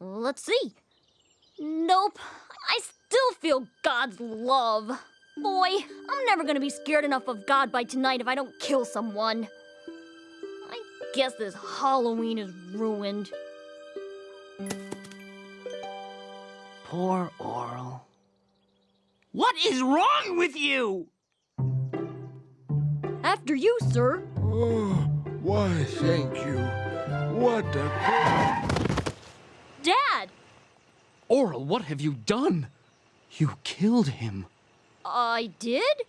Let's see. Nope. I still feel God's love. Boy, I'm never gonna be scared enough of God by tonight if I don't kill someone. I guess this Halloween is ruined. Poor Orel. What is wrong with you? After you, sir. Oh, why, thank you. What a... Dad! Orel, what have you done? You killed him. I did?